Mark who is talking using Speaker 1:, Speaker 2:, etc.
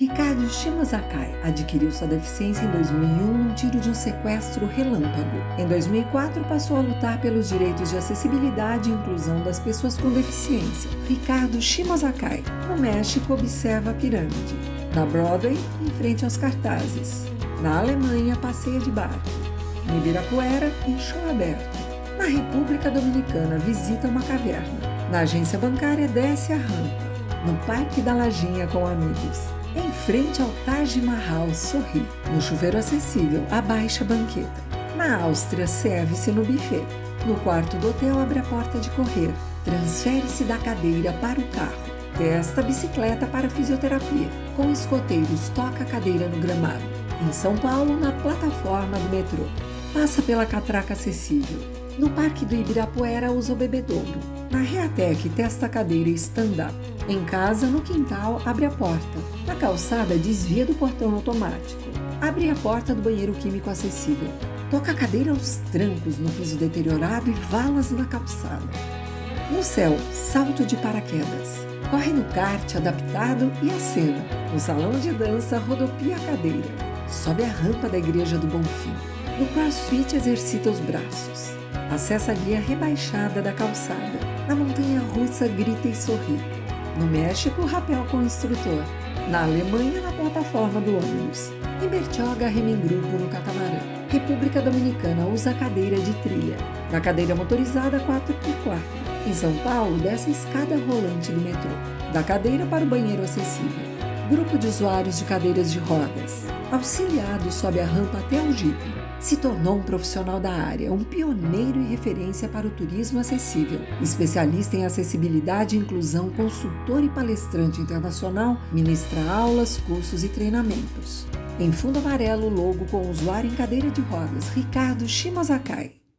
Speaker 1: Ricardo Shimozakai adquiriu sua deficiência em 2001 num tiro de um sequestro relâmpago. Em 2004, passou a lutar pelos direitos de acessibilidade e inclusão das pessoas com deficiência. Ricardo Shimozakai, no México, observa a pirâmide. Na Broadway, em frente aos cartazes. Na Alemanha, passeia de barco. Em Ibirapuera, em show aberto. Na República Dominicana, visita uma caverna. Na agência bancária, desce a rampa. No Parque da Lajinha com amigos. Frente ao Taj Mahal, sorri. No chuveiro acessível, abaixa a banqueta. Na Áustria, serve-se no buffet. No quarto do hotel, abre a porta de correr. Transfere-se da cadeira para o carro. Testa a bicicleta para a fisioterapia. Com escoteiros, toca a cadeira no gramado. Em São Paulo, na plataforma do metrô. Passa pela catraca acessível. No Parque do Ibirapuera, usa o bebedouro. Na Reatec, testa a cadeira stand-up. Em casa, no quintal, abre a porta. Na calçada, desvia do portão automático. Abre a porta do banheiro químico acessível. Toca a cadeira aos trancos no piso deteriorado e valas na calçada. No céu, salto de paraquedas. Corre no kart adaptado e acena. No salão de dança, rodopia a cadeira. Sobe a rampa da igreja do Bonfim. No crossfit, exercita os braços. Acessa a guia rebaixada da calçada. Na montanha russa, grita e sorri. No México, rapel com o instrutor. Na Alemanha, na plataforma do ônibus. Em Bertioga, em grupo no catamarã. República Dominicana usa cadeira de trilha. Na cadeira motorizada 4x4. Em São Paulo, desce a escada rolante do metrô. Da cadeira para o banheiro acessível. Grupo de usuários de cadeiras de rodas. Auxiliado sobe a rampa até o Jeep se tornou um profissional da área, um pioneiro e referência para o turismo acessível, especialista em acessibilidade e inclusão, consultor e palestrante internacional, ministra aulas, cursos e treinamentos. Em fundo amarelo, logo com o usuário em cadeira de rodas, Ricardo Shimozakai.